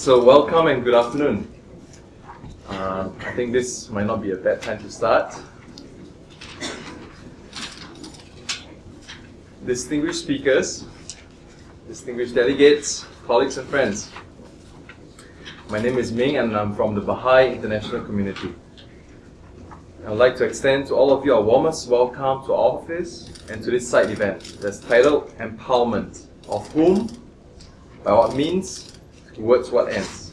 So welcome and good afternoon. Uh, I think this might not be a bad time to start. Distinguished speakers, distinguished delegates, colleagues and friends. My name is Ming and I'm from the Baha'i International Community. I would like to extend to all of you our warmest welcome to our office and to this side event that's titled Empowerment, of whom, by what means, towards what ends.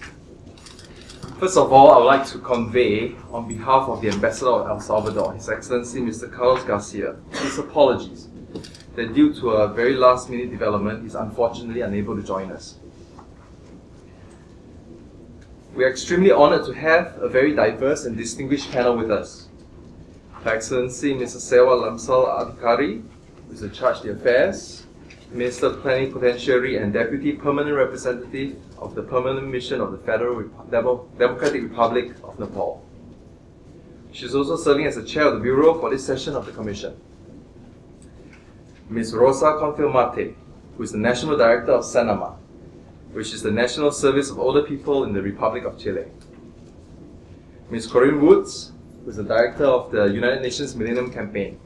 First of all, I would like to convey, on behalf of the Ambassador of El Salvador, His Excellency Mr. Carlos Garcia, his apologies that due to a very last minute development, he's unfortunately unable to join us. We are extremely honored to have a very diverse and distinguished panel with us. Her Excellency Mr. Sewa Lamsal Adhikari, who is in charge of the affairs, Minister Plenipotentiary and Deputy Permanent Representative of the Permanent Mission of the Federal Demo Democratic Republic of Nepal. She is also serving as the chair of the Bureau for this session of the Commission. Ms. Rosa Kornfeld-Matte, who is the National Director of SENAMA, which is the National Service of Older People in the Republic of Chile. Ms. Corinne Woods, who is the director of the United Nations Millennium Campaign,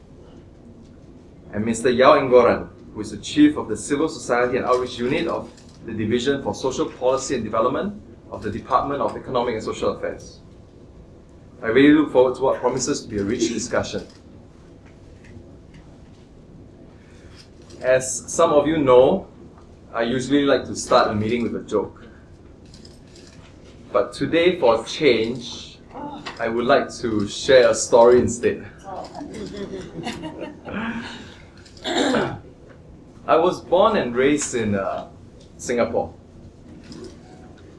and Mr. Yao Ngoran, who is the chief of the Civil Society and Outreach Unit of the Division for Social Policy and Development of the Department of Economic and Social Affairs. I really look forward to what promises to be a rich discussion. As some of you know, I usually like to start a meeting with a joke. But today, for change, I would like to share a story instead. I was born and raised in uh, Singapore.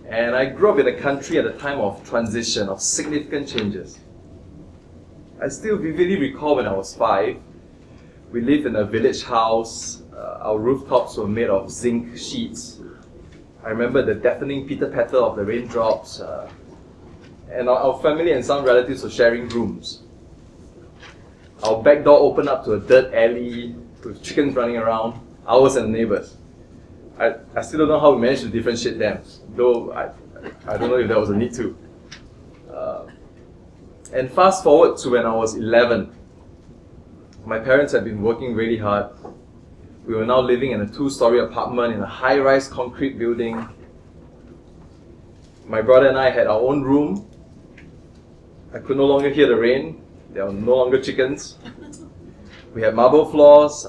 And I grew up in a country at a time of transition, of significant changes. I still vividly recall when I was five, we lived in a village house. Uh, our rooftops were made of zinc sheets. I remember the deafening pitter patter of the raindrops, uh, and our, our family and some relatives were sharing rooms. Our back door opened up to a dirt alley with chickens running around, ours and neighbors. I, I still don't know how we managed to differentiate them, though I, I don't know if there was a need to. Uh, and fast forward to when I was 11. My parents had been working really hard. We were now living in a two-story apartment in a high-rise concrete building. My brother and I had our own room I could no longer hear the rain. There were no longer chickens. We had marble floors,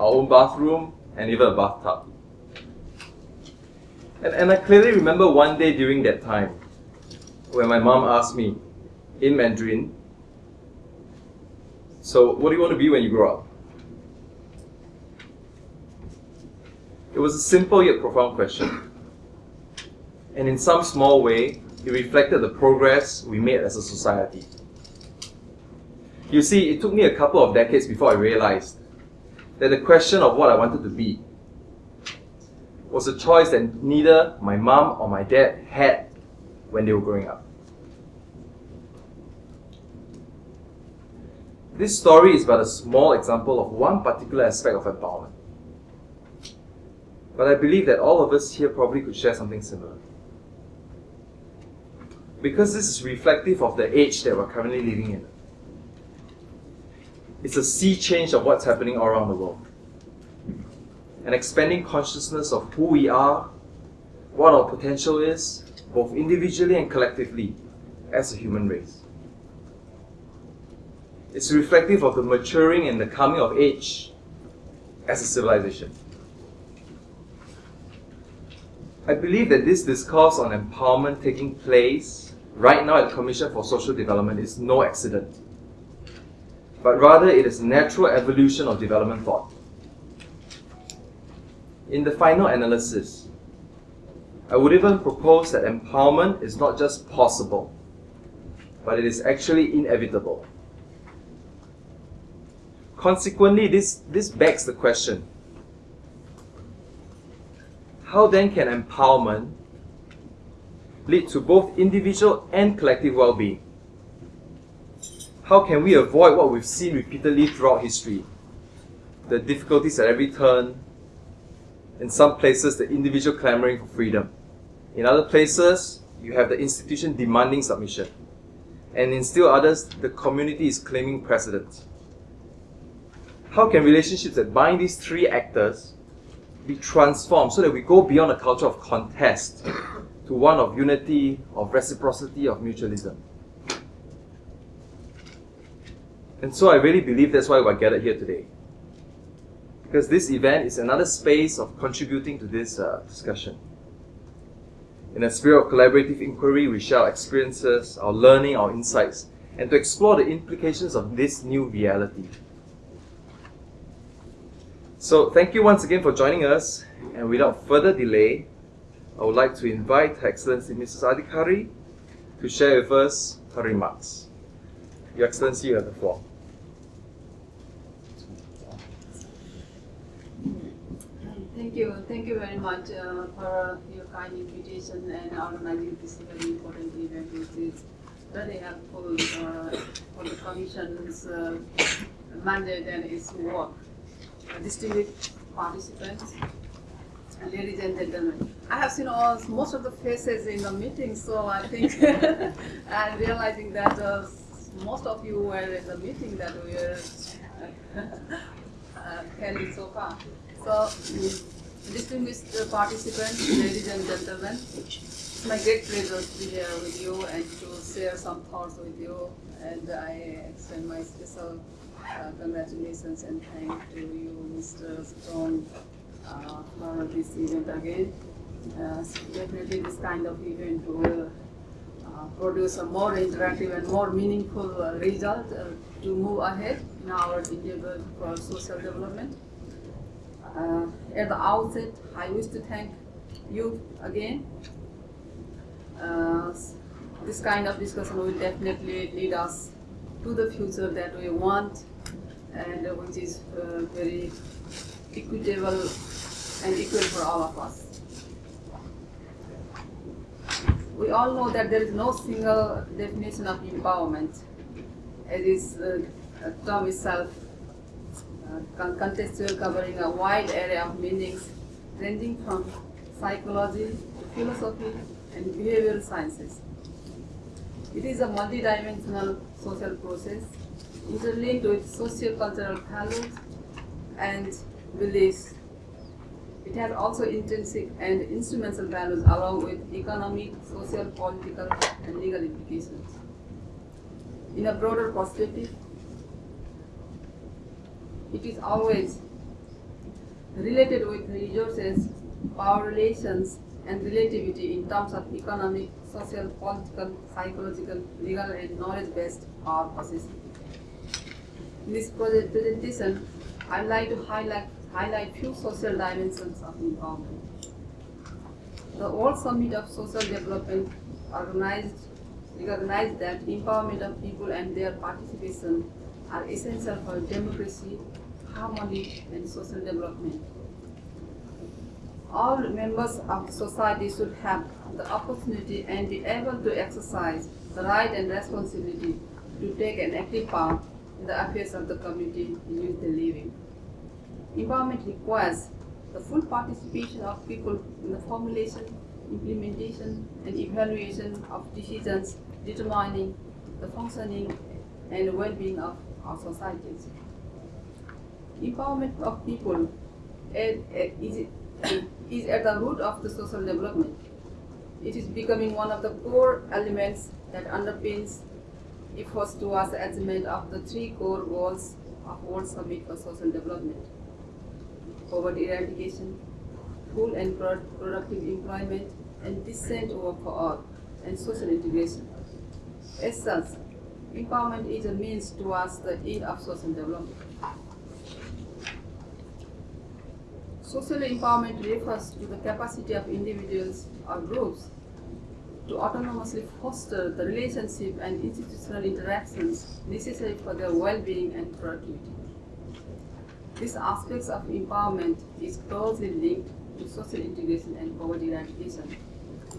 our own bathroom, and even a bathtub. And, and I clearly remember one day during that time when my mom asked me in Mandarin, So, what do you want to be when you grow up? It was a simple yet profound question. And in some small way, it reflected the progress we made as a society. You see, it took me a couple of decades before I realized that the question of what I wanted to be was a choice that neither my mom or my dad had when they were growing up. This story is but a small example of one particular aspect of empowerment. But I believe that all of us here probably could share something similar because this is reflective of the age that we're currently living in. It's a sea change of what's happening around the world. An expanding consciousness of who we are, what our potential is, both individually and collectively, as a human race. It's reflective of the maturing and the coming of age as a civilization. I believe that this discourse on empowerment taking place right now at the Commission for Social Development is no accident, but rather it is a natural evolution of development thought. In the final analysis, I would even propose that empowerment is not just possible, but it is actually inevitable. Consequently, this, this begs the question, how then can empowerment lead to both individual and collective well-being. How can we avoid what we've seen repeatedly throughout history? The difficulties at every turn, in some places the individual clamoring for freedom, In other places, you have the institution demanding submission. And in still others, the community is claiming precedence. How can relationships that bind these three actors be transformed so that we go beyond a culture of contest to one of unity, of reciprocity, of mutualism? And so I really believe that's why we're gathered here today. Because this event is another space of contributing to this uh, discussion. In a spirit of collaborative inquiry, we share our experiences, our learning, our insights, and to explore the implications of this new reality. So, thank you once again for joining us, and without further delay, I would like to invite Her Excellency Mrs. Adhikari to share with us her remarks. Your Excellency, you have the floor. Thank you. Thank you very much uh, for your kind invitation and organizing this very important event, It is very helpful uh, for the Commission's uh, mandate and its work. Uh, distinguished participants, ladies and gentlemen. I have seen all, most of the faces in the meeting, so I think I'm realizing that uh, most of you were in the meeting that we uh, held so far. So, distinguished participants, ladies and gentlemen, it's my great pleasure to be here with you and to share some thoughts with you. And I extend my special uh, congratulations and thanks to you, Mr. Stone, uh, for this event again. Uh, definitely, this kind of event will uh, produce a more interactive and more meaningful uh, result uh, to move ahead in our endeavor for social development. Uh, at the outset, I wish to thank you again. Uh, this kind of discussion will definitely lead us to the future that we want and which is uh, very equitable and equal for all of us. We all know that there is no single definition of empowerment, as is uh, term itself contextual covering a wide area of meanings ranging from psychology to philosophy and behavioral sciences. It is a multidimensional social process interlinked with socio-cultural values and beliefs. It has also intrinsic and instrumental values along with economic, social, political, and legal implications. In a broader perspective, it is always related with resources, power relations, and relativity in terms of economic, social, political, psychological, legal, and knowledge-based power possession. In this presentation, I'd like to highlight highlight few social dimensions of empowerment. The World Summit of Social Development organized recognized that empowerment of people and their participation are essential for democracy, harmony, and social development. All members of society should have the opportunity and be able to exercise the right and responsibility to take an active part in the affairs of the community in which they live in. Empowerment requires the full participation of people in the formulation, implementation, and evaluation of decisions determining the functioning and well-being of our societies. Empowerment of people uh, is, is at the root of the social development. It is becoming one of the core elements that underpins efforts towards the achievement of the three core goals of World Summit for Social Development. Poverty eradication, full and productive employment, and decent work for all, and social integration. As such, empowerment is a means towards the end of social development. Social empowerment refers to the capacity of individuals or groups to autonomously foster the relationship and institutional interactions necessary for their well-being and productivity. These aspects of empowerment is closely linked to social integration and poverty eradication,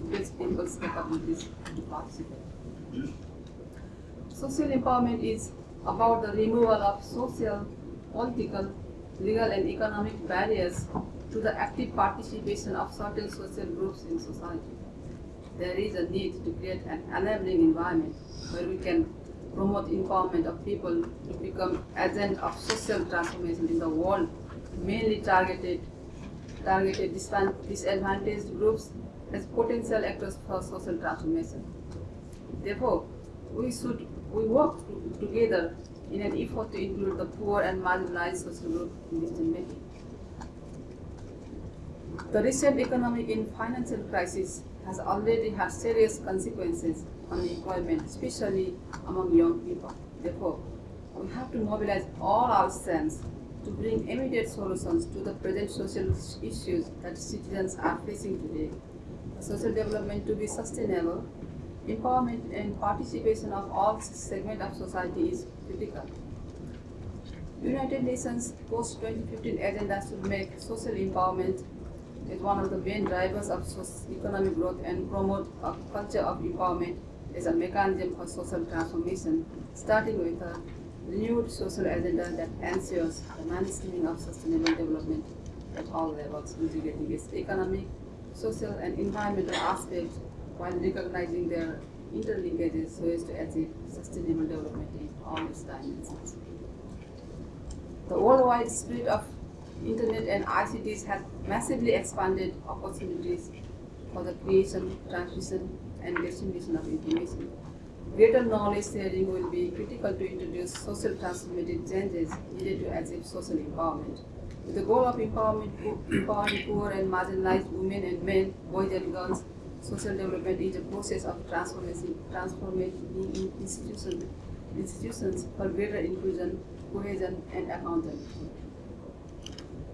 which people's capabilities to participate. Social empowerment is about the removal of social, political, legal and economic barriers to the active participation of certain social groups in society. There is a need to create an enabling environment where we can promote empowerment of people to become agents of social transformation in the world, mainly targeted targeted disadvantaged groups as potential actors for social transformation. Therefore, we should we work together in an effort to include the poor and marginalized social group in decision making. The recent economic and financial crisis has already had serious consequences on employment, especially among young people. Therefore, we have to mobilize all our strengths to bring immediate solutions to the present social issues that citizens are facing today. Social development to be sustainable, empowerment and participation of all segments of society is critical. United Nations post-2015 agenda should make social empowerment as one of the main drivers of economic growth and promote a culture of empowerment as a mechanism for social transformation, starting with a renewed social agenda that ensures the mainstreaming of sustainable development at all levels, integrating its economic, social, and environmental aspects while recognizing their interlinkages so as to achieve sustainable development in all its dimensions. The worldwide spread of internet and ICTs has massively expanded opportunities for the creation, transmission, and distribution of information. Greater knowledge sharing will be critical to introduce social transformative changes needed to achieve social empowerment. With the goal of empowerment, empowering poor and marginalized women and men, boys and girls, social development is a process of transformation, transforming institutions, institutions for greater inclusion, cohesion, and accountability.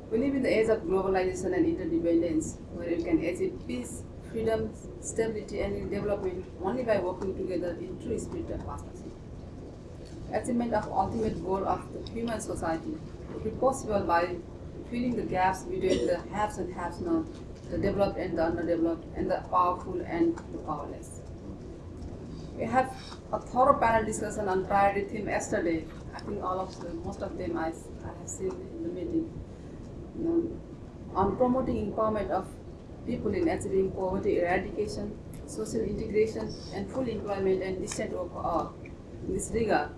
We live in the age of globalization and interdependence, where we can achieve peace, freedom, stability, and development only by working together in true spirit of partnership. Achievement of ultimate goal of the human society will be possible by filling the gaps between the haves and haves not, the developed and the underdeveloped, and the powerful and the powerless. We had a thorough panel discussion on priority theme yesterday. I think all of them, most of them I, I have seen in the meeting um, on promoting empowerment of people in achieving poverty eradication, social integration, and full employment and decent work all. Uh, in this regard,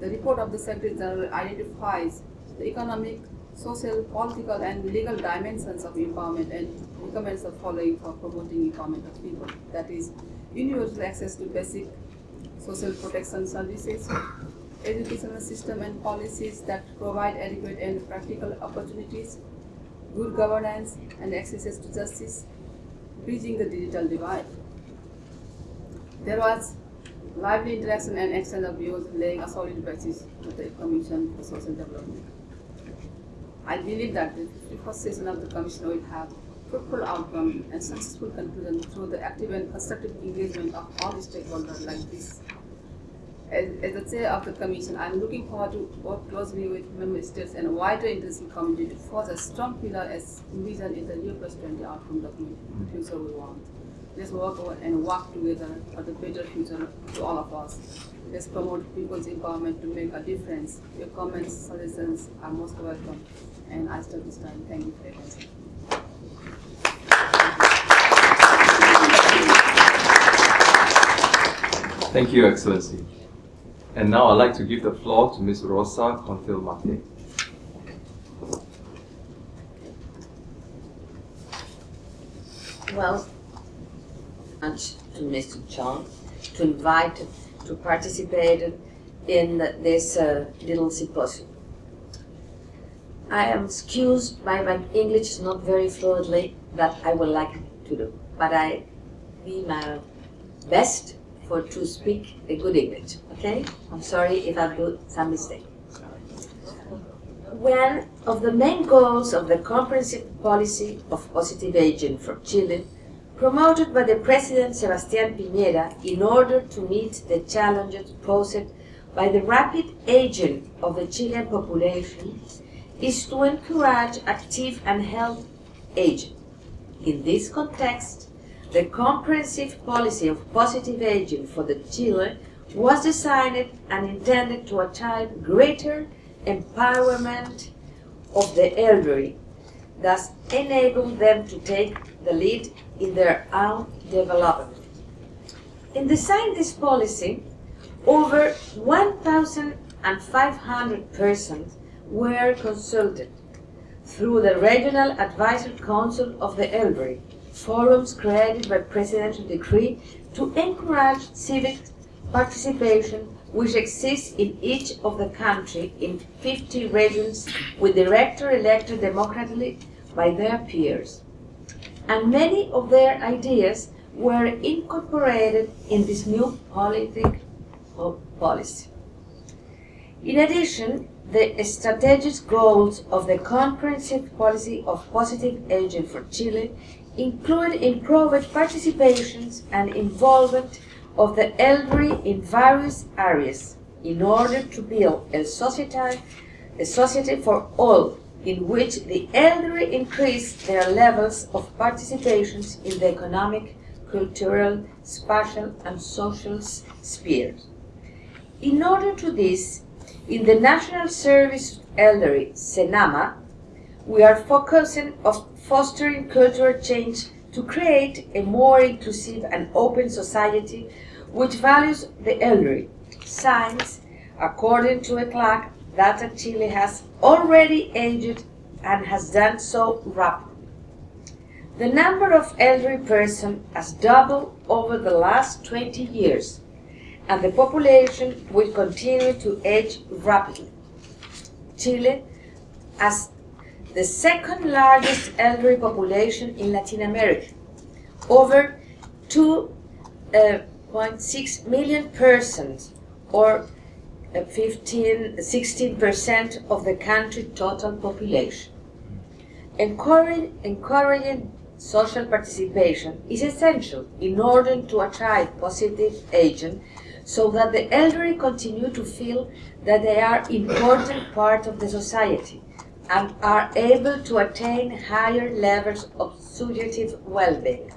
the report of the Secretary General identifies the economic, social, political, and legal dimensions of empowerment and recommends the following for promoting empowerment of people. That is, universal access to basic social protection services, educational system and policies that provide adequate and practical opportunities good governance, and access to justice, bridging the digital divide. There was lively interaction and exchange of views laying a solid basis for the Commission for Social Development. I believe that the first session of the Commission will have fruitful outcome and successful conclusion through the active and constructive engagement of all stakeholders like this as, as the chair of the commission, I'm looking forward to work closely with member states and a wider international community to forge a strong pillar as envisioned in the Rio Plus 20 outcome document, the mm-hmm. future we want. Let's work and work together for the better future to all of us. Let's promote people's empowerment to make a difference. Your comments, suggestions are most welcome. And I stop this time. Thank you for your attention. Thank you, Excellency. And now I'd like to give the floor to Ms. Rosa Kornfeld-Matte. Well, much to Mr. Chong to invite to participate in this uh, little symposium. I am excused by my English not very fluently that I would like to do, but I be my best for to speak a good English. Okay? I'm sorry if I do some mistake. One of the main goals of the comprehensive policy of positive aging for Chile, promoted by the President Sebastián Piñera in order to meet the challenges posed by the rapid aging of the Chilean population, is to encourage active and healthy aging. In this context, the comprehensive policy of positive aging for the Chile was designed and intended to achieve greater empowerment of the elderly thus enable them to take the lead in their own development. In designing this policy, over 1,500 persons were consulted through the Regional Advisory Council of the Elderly, forums created by presidential decree to encourage civic participation which exists in each of the country in 50 regions with director elected democratically by their peers. And many of their ideas were incorporated in this new politic uh, policy. In addition, the strategic goals of the comprehensive policy of positive aging for Chile include improved participations and involvement of the elderly in various areas in order to build a society, a society for all in which the elderly increase their levels of participation in the economic, cultural, spatial, and social spheres. In order to this, in the National Service Elderly, SENAMA, we are focusing on fostering cultural change to create a more inclusive and open society which values the elderly. Science, according to a ECLAC, Data Chile has already aged and has done so rapidly. The number of elderly persons has doubled over the last 20 years, and the population will continue to age rapidly. Chile, as the second largest elderly population in Latin America, over 2.6 uh, million persons, or 15, 16% of the country's total population. Encouraging, encouraging social participation is essential in order to attract positive agents so that the elderly continue to feel that they are important part of the society and are able to attain higher levels of subjective well-being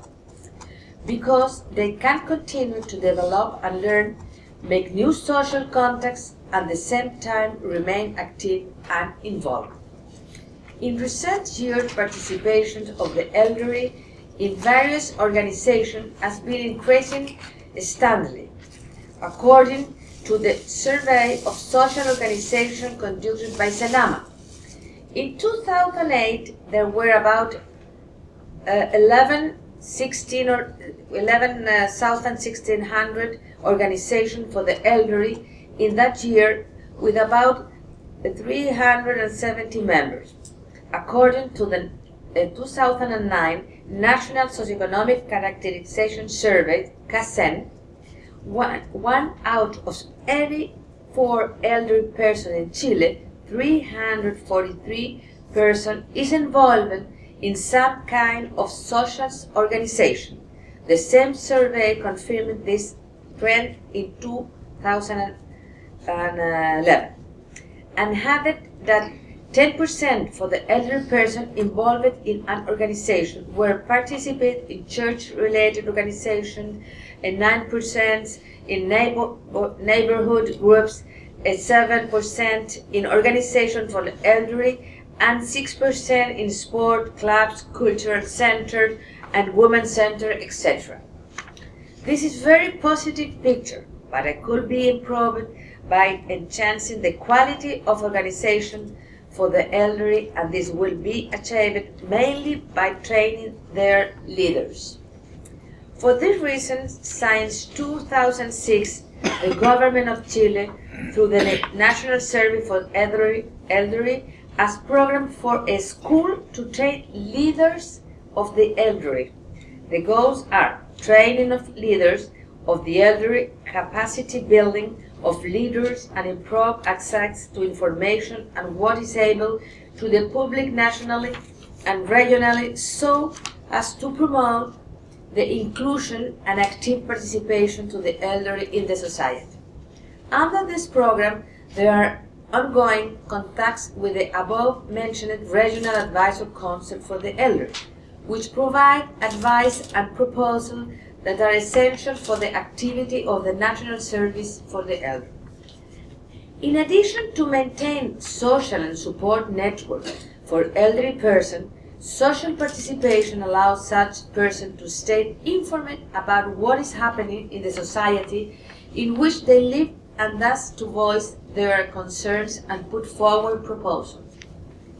because they can continue to develop and learn, make new social contacts, and at the same time remain active and involved. In recent years, participation of the elderly in various organizations has been increasing steadily, according to the survey of social organizations conducted by Senama. In 2008, there were about uh, 11, 16 or 11,1600 uh, organizations for the elderly in that year with about 370 members. According to the uh, 2009 National Socioeconomic Characterization Survey, CASEN, one, one out of every four elderly persons in Chile, 343 persons, is involved in some kind of social organization. The same survey confirmed this trend in 2011 and it that 10% for the elderly person involved in an organization were participate in church-related organizations and 9% in neighbor, neighborhood groups, 7% in organization for the elderly, and 6% in sport, clubs, cultural center, and women center, etc. This is very positive picture, but it could be improved by enhancing the quality of organization for the elderly and this will be achieved mainly by training their leaders. For this reason, since 2006, the government of Chile, through the National Service for Elderly, has programmed for a school to train leaders of the elderly. The goals are training of leaders of the elderly, capacity building, of leaders and improve access to information and what is able to the public nationally and regionally so as to promote the inclusion and active participation to the elderly in the society. Under this program, there are ongoing contacts with the above-mentioned Regional Advisory Council for the Elderly, which provide advice and proposals that are essential for the activity of the National Service for the Elderly. In addition to maintain social and support networks for elderly persons, Social participation allows such persons to stay informed about what is happening in the society in which they live and thus to voice their concerns and put forward proposals.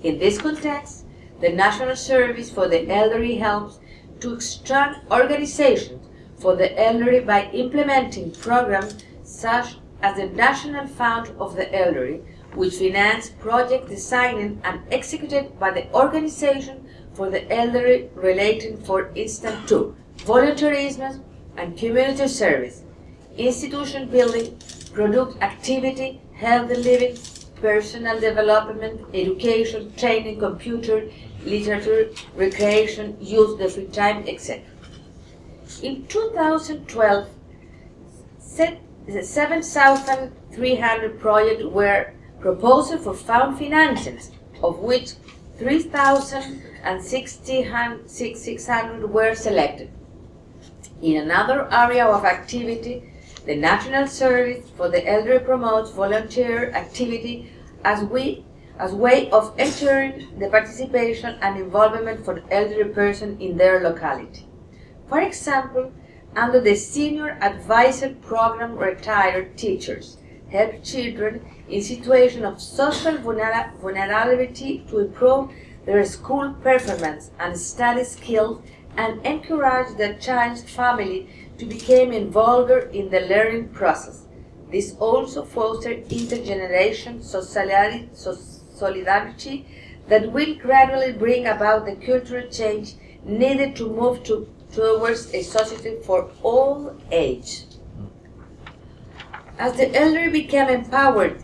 In this context, the National Service for the Elderly helps to extract organizations for the elderly by implementing programs such as the National Fund of the Elderly, which finance project designed and executed by the Organization for the Elderly relating, for instance, to volunteerism and community service, institution building, product activity, healthy living, personal development, education, training, computer, literature, recreation, use the free time, etc. In 2012, 7,300 projects were proposed for fund financings, of which 3,600 were selected. In another area of activity, the National Service for the Elderly promotes volunteer activity as we as way of ensuring the participation and involvement for elderly person in their locality. For example, under the Senior Advisor Program, retired teachers help children in situations of social vulnerability to improve their school performance and study skills and encourage the child's family to become involved in the learning process. This also fosters intergenerational solidarity that will gradually bring about the cultural change needed to move to, towards a society for all age. As the elderly become empowered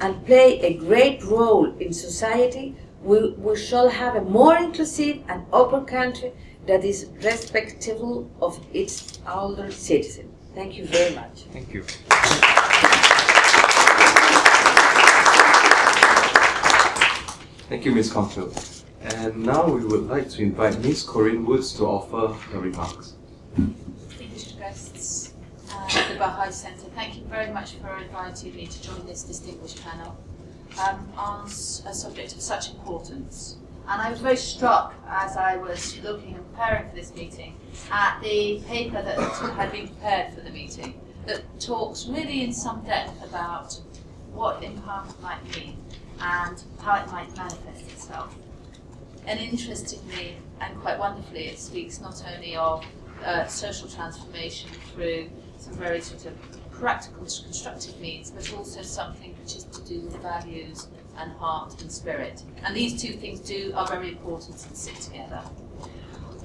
and play a great role in society, we, we shall have a more inclusive and open country that is respectful of its older citizens. Thank you very much. Thank you. Thank you, Ms. Kornfeld. And now we would like to invite Ms. Corinne Woods to offer her remarks. Distinguished guests at the Baha'i Centre, thank you very much for inviting me to join this distinguished panel um, on a subject of such importance. And I was very struck as I was looking and preparing for this meeting at the paper that had been prepared for the meeting that talks really in some depth about what empowerment might mean and how it might manifest itself. And interestingly and quite wonderfully, it speaks not only of uh, social transformation through some very sort of practical, constructive means, but also something which is to do with values and heart and spirit. And these two things do are very important and sit together.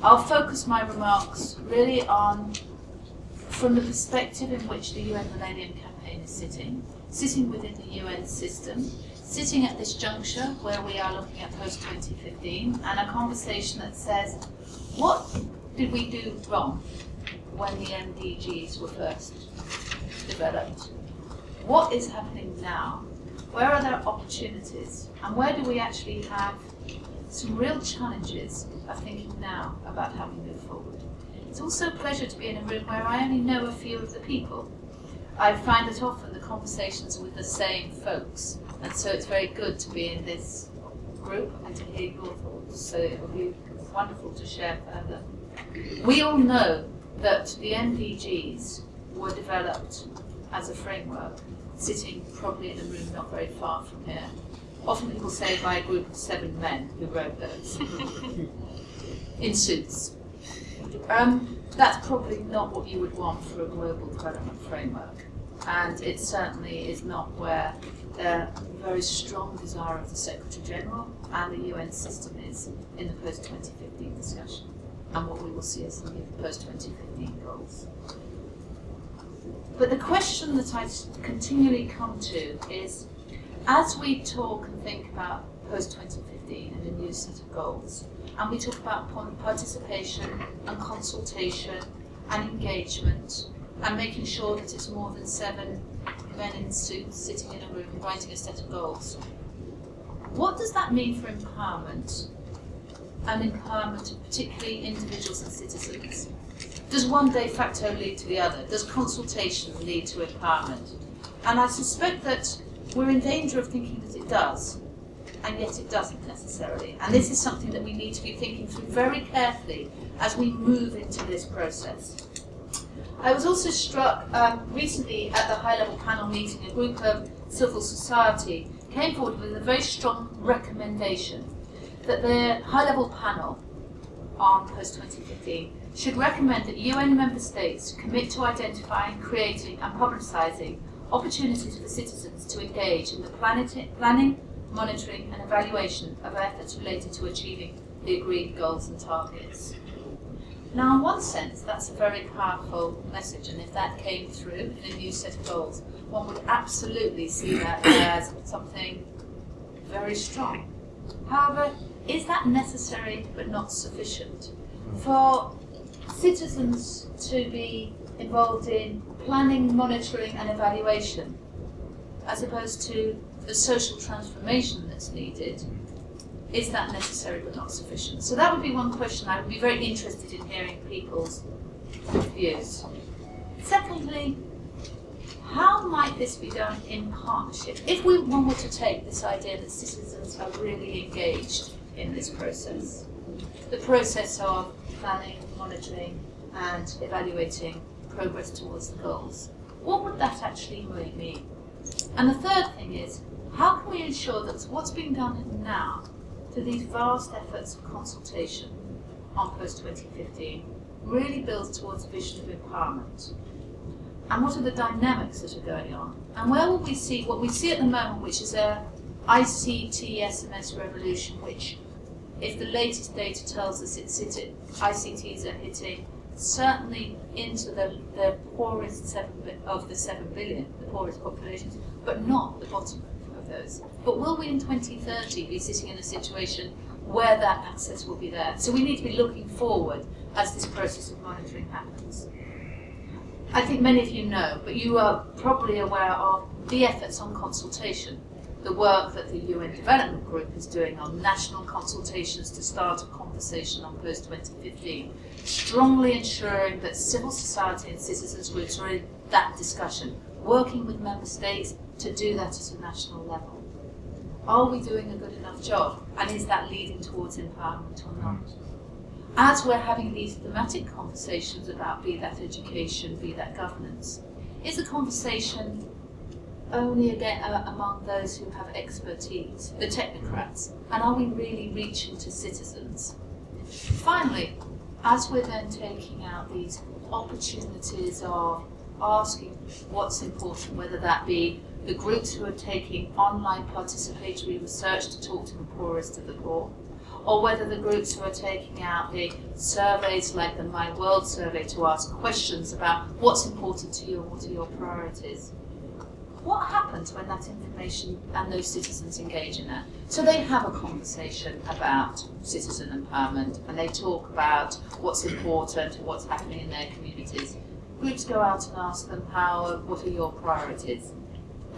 I'll focus my remarks really on from the perspective in which the UN Millennium Campaign is sitting, sitting within the UN system, sitting at this juncture where we are looking at post-2015, and a conversation that says, what did we do wrong when the MDGs were first developed? What is happening now where are there opportunities? And where do we actually have some real challenges of thinking now about how we move forward? It's also a pleasure to be in a room where I only know a few of the people. I find that often the conversations are with the same folks, and so it's very good to be in this group and to hear your thoughts. So it will be wonderful to share further. We all know that the MDGs were developed as a framework sitting probably in a room not very far from here. Often people say by a group of seven men who wrote those in suits. Um, that's probably not what you would want for a global development framework. And it certainly is not where the very strong desire of the Secretary General and the UN system is in the post 2015 discussion and what we will see as the post 2015 goals. But the question that I continually come to is, as we talk and think about post-2015 and a new set of goals, and we talk about participation and consultation and engagement and making sure that it's more than seven men in suits sitting in a room writing a set of goals. What does that mean for empowerment and empowerment of particularly individuals and citizens? Does one de facto lead to the other? Does consultation lead to empowerment? And I suspect that we're in danger of thinking that it does. and yet it doesn't necessarily. And this is something that we need to be thinking through very carefully as we move into this process. I was also struck um, recently at the high level panel meeting, a group of civil society came forward with a very strong recommendation that the high level panel on post 2015 should recommend that UN member states commit to identifying, creating, and publicising opportunities for citizens to engage in the planning, monitoring, and evaluation of efforts related to achieving the agreed goals and targets. Now, in one sense, that's a very powerful message, and if that came through in a new set of goals, one would absolutely see that as something very strong. However, is that necessary but not sufficient? For citizens to be involved in planning, monitoring, and evaluation, as opposed to the social transformation that's needed, is that necessary but not sufficient? So that would be one question. I would be very interested in hearing people's views. Secondly, how might this be done in partnership? If we one were to take this idea that citizens are really engaged in this process, the process of planning, monitoring, and evaluating progress towards the goals, what would that actually really mean? And the third thing is, how can we ensure that what's being done now through these vast efforts of consultation on post-2015 really builds towards a vision of empowerment? And what are the dynamics that are going on? And where will we see what we see at the moment, which is a ICT SMS revolution, which, if the latest data tells us it's hit, ICTs are hitting certainly into the, the poorest seven of the seven billion, the poorest populations, but not the bottom of those. But will we in 2030 be sitting in a situation where that access will be there? So we need to be looking forward as this process of monitoring happens. I think many of you know, but you are probably aware of the efforts on consultation, the work that the UN Development Group is doing on national consultations to start a conversation on post-2015, strongly ensuring that civil society and citizens groups are in that discussion, working with member states to do that at a national level. Are we doing a good enough job? And is that leading towards empowerment or not? as we're having these thematic conversations about be that education, be that governance, is the conversation only again uh, among those who have expertise, the technocrats, and are we really reaching to citizens? Finally, as we're then taking out these opportunities of asking what's important, whether that be the groups who are taking online participatory research to talk to the poorest of the poor, or whether the groups who are taking out the surveys like the My World survey to ask questions about what's important to you and what are your priorities. What happens when that information and those citizens engage in that? So they have a conversation about citizen empowerment and they talk about what's important and what's happening in their communities. Groups go out and ask them how, what are your priorities?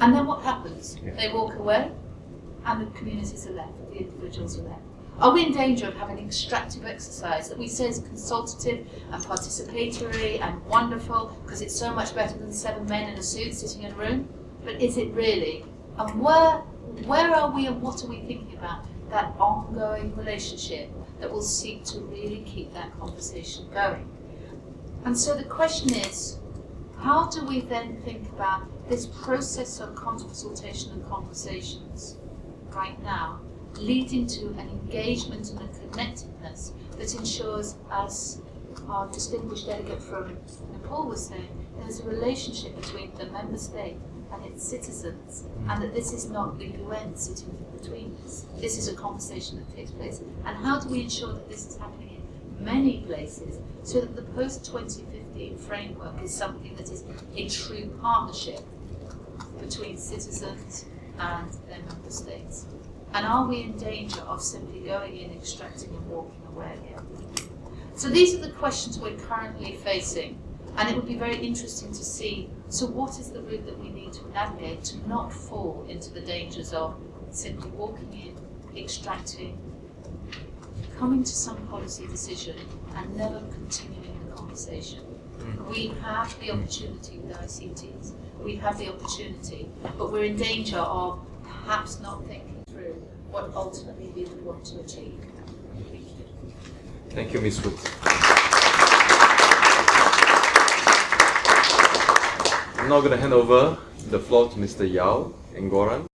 And then what happens? They walk away and the communities are left, the individuals are left. Are we in danger of having an extractive exercise that we say is consultative and participatory and wonderful because it's so much better than seven men in a suit sitting in a room? But is it really? And where, where are we and what are we thinking about? That ongoing relationship that will seek to really keep that conversation going. And so the question is, how do we then think about this process of consultation and conversations right now leading to an engagement and a connectedness that ensures, as our distinguished delegate from Nepal was saying, there's a relationship between the member state and its citizens, and that this is not the UN sitting in between this. This is a conversation that takes place. And how do we ensure that this is happening in many places so that the post-2015 framework is something that is a true partnership between citizens and their member states? And are we in danger of simply going in, extracting and walking away again? So these are the questions we're currently facing. And it would be very interesting to see, so what is the route that we to navigate to not fall into the dangers of simply walking in, extracting, coming to some policy decision and never continuing the conversation. Mm. We have the opportunity with ICTs, we have the opportunity, but we're in danger of perhaps not thinking through what ultimately we would want to achieve. Thank you. Thank you, Ms. Woods. I'm now going to hand over the floor to Mr. Yao Ngoran.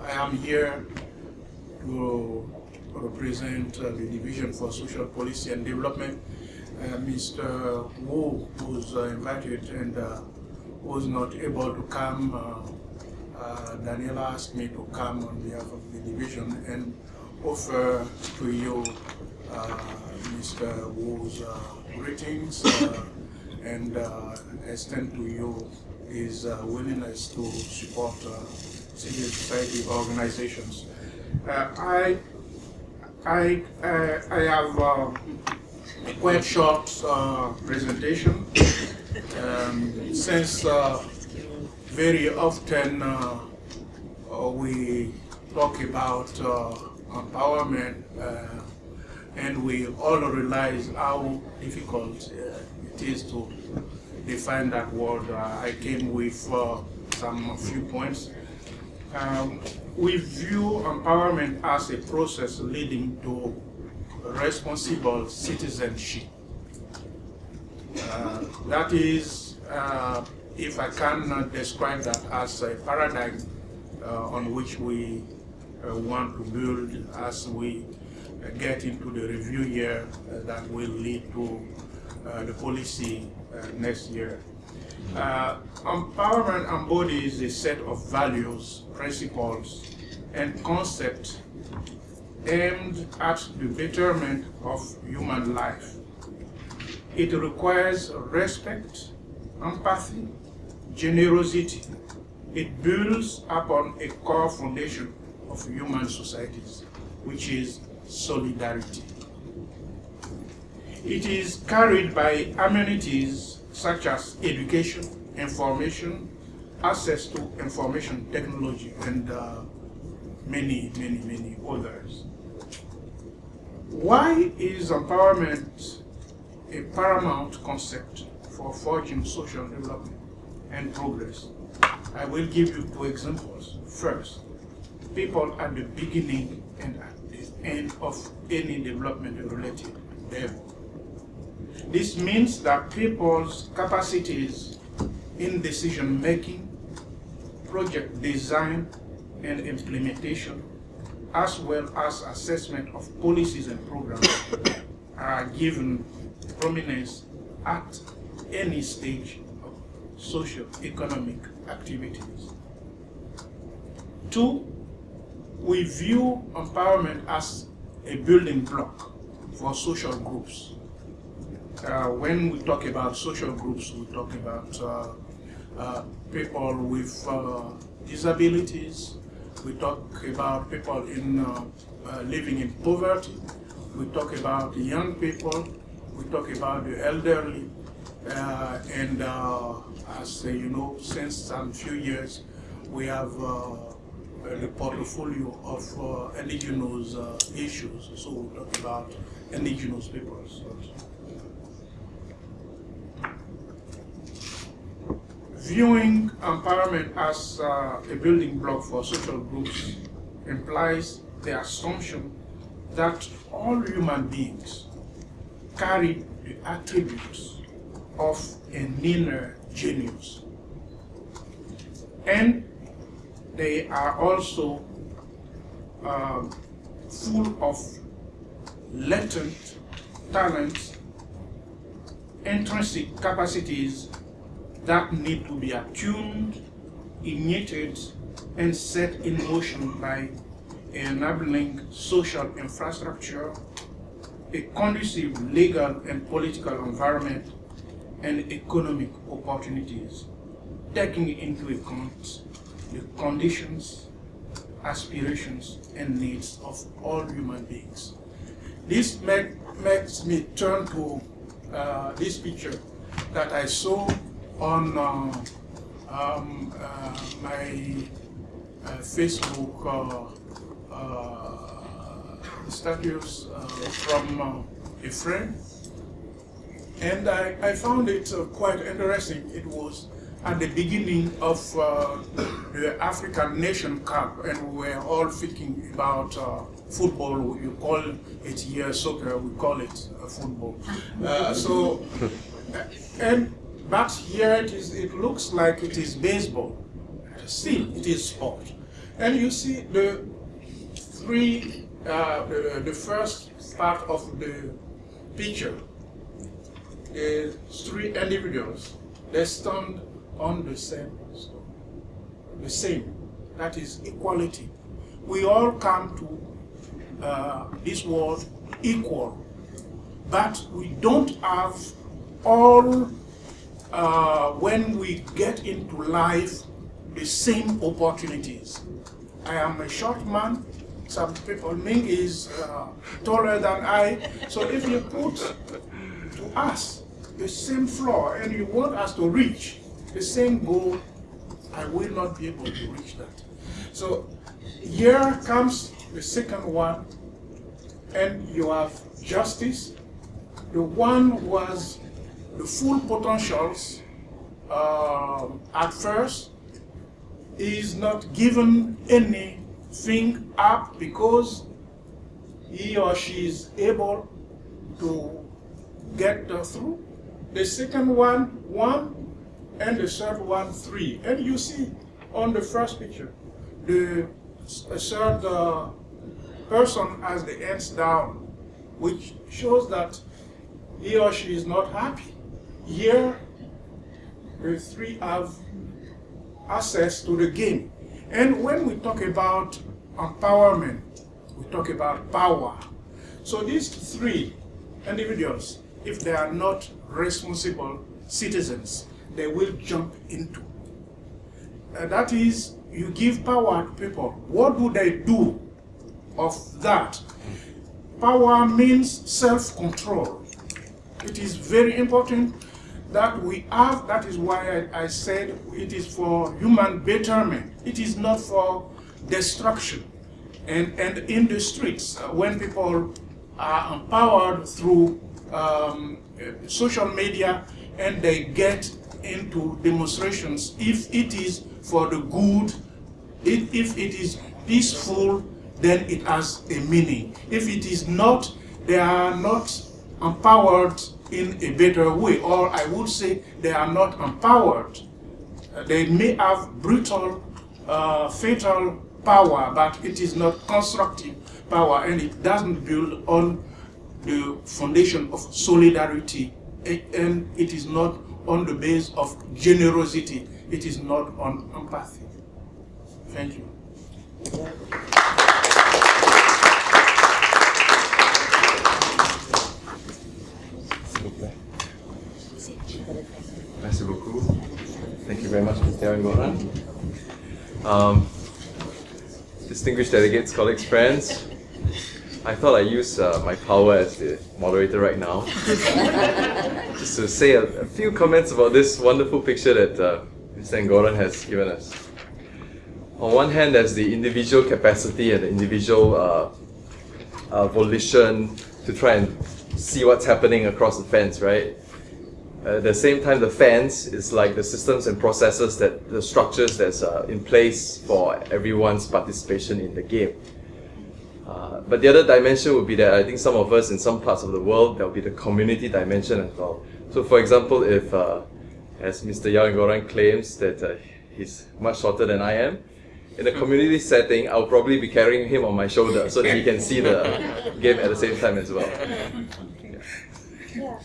I am here to represent uh, the Division for Social Policy and Development. Uh, Mr. Wu was uh, invited and uh, was not able to come. Uh, uh, Daniela asked me to come on behalf of the division and offer to you Mr. Wu's greetings and extend to you his willingness to support civil society organizations. Uh, I, I, uh, I have uh, a quite short presentation um, since very often we talk about empowerment and we all realize how difficult uh, it is to define that word. Uh, I came with uh, some few points. Um, we view empowerment as a process leading to responsible citizenship. Uh, that is, uh, if I can describe that as a paradigm uh, on which we uh, want to build as we get into the review year uh, that will lead to uh, the policy next year. Uh, empowerment embodies a set of values, principles, and concepts aimed at the betterment of human life. It requires respect, empathy, generosity. It builds upon a core foundation of human societies, which is solidarity. It is carried by amenities such as education, information, access to information technology, and uh, many, many, many others. Why is empowerment a paramount concept for forging social development and progress? I will give you two examples. First, people at the beginning and at the end of any development related level this means that people's capacities in decision making, project design and implementation, as well as assessment of policies and programs are given prominence at any stage of socio-economic activities. Two, we view empowerment as a building block for social groups uh, when we talk about social groups, we talk about uh, uh, people with uh, disabilities, we talk about people in uh, uh, living in poverty, we talk about young people, we talk about the elderly, and as you know, since some few years, we have a portfolio of indigenous issues. So we talk about indigenous peoples. Viewing empowerment as uh, a building block for social groups implies the assumption that all human beings carry the attributes of an inner genius. And they are also um, full of latent talents, intrinsic capacities that need to be attuned, ignited, and set in motion by enabling social infrastructure, a conducive legal and political environment, and economic opportunities, taking into account the conditions, aspirations, and needs of all human beings. This make, makes me turn to uh, this picture that I saw on uh, um, uh, my uh, Facebook status from a friend and I, I, found it uh, quite interesting. It was at the beginning of uh, the African Nation Cup, and we were all thinking about uh, football. You call it here soccer, we call it uh, football. Uh, so, and but here it is. It looks like it is baseball. Still, it is sport, and you see the three, uh, the, the first part of the picture. The three individuals, they stand on the same stone. The same. That is equality. We all come to uh, this world equal, but we don't have all, uh, when we get into life, the same opportunities. I am a short man, some people, Ming is uh, taller than I, so if you put to us the same floor and you want us to reach the same goal, I will not be able to reach that. So here comes the second one, and you have justice. The one was the full potentials uh, at first is not given anything up because he or she is able to get through. The second one, one, and the third one, three. And you see on the first picture, the third uh, person has the ends down, which shows that he or she is not happy. Here, the three have access to the game. And when we talk about empowerment, we talk about power. So these three individuals, if they are not responsible citizens, they will jump into. Uh, that is, you give power to people. What do they do of that? Power means self-control. It is very important that we have, that is why I, I, said it is for human betterment. It is not for destruction. And, and in the streets, uh, when people are empowered through um, social media and they get into demonstrations, if it is for the good, if, if it is peaceful, then it has a meaning. If it is not, they are not empowered in a better way, or I would say they are not empowered. Uh, they may have brutal, uh, fatal power, but it is not constructive power, and it doesn't build on the foundation of solidarity, and it is not on the base of generosity. It is not on empathy. Thank you. Merci beaucoup. Thank you very much, Mr. Ngoran. Um, distinguished delegates, colleagues, friends, I thought I'd use uh, my power as the moderator right now just to say a, a, few comments about this wonderful picture that uh, Mr. Ngoran has given us. On one hand, there's the individual capacity and the individual uh, uh, volition to try and see what's happening across the fence, right? At the same time, the fans is like the systems and processes that the structures that's uh, in place for everyone's participation in the game. Uh, but the other dimension would be that I think some of us in some parts of the world, there will be the community dimension as well. So for example, if, uh, as Mr. Yao Ngoran claims that uh, he's much shorter than I am, in a community setting, I'll probably be carrying him on my shoulder so that he can see the game at the same time as well. Yeah.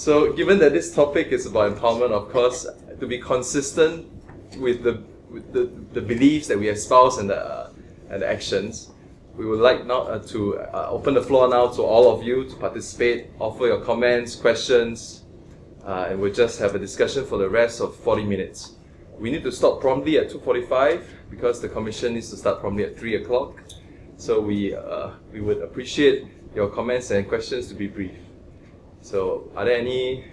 So given that this topic is about empowerment, of course, to be consistent with the, with the, the beliefs that we espouse and the, uh, and the actions, we would like now uh, to uh, open the floor now to all of you to participate, offer your comments, questions, uh, and we'll just have a discussion for the rest of 40 minutes. We need to stop promptly at 2.45 because the commission needs to start promptly at 3 o'clock. So we, uh, we would appreciate your comments and questions to be brief. So are there any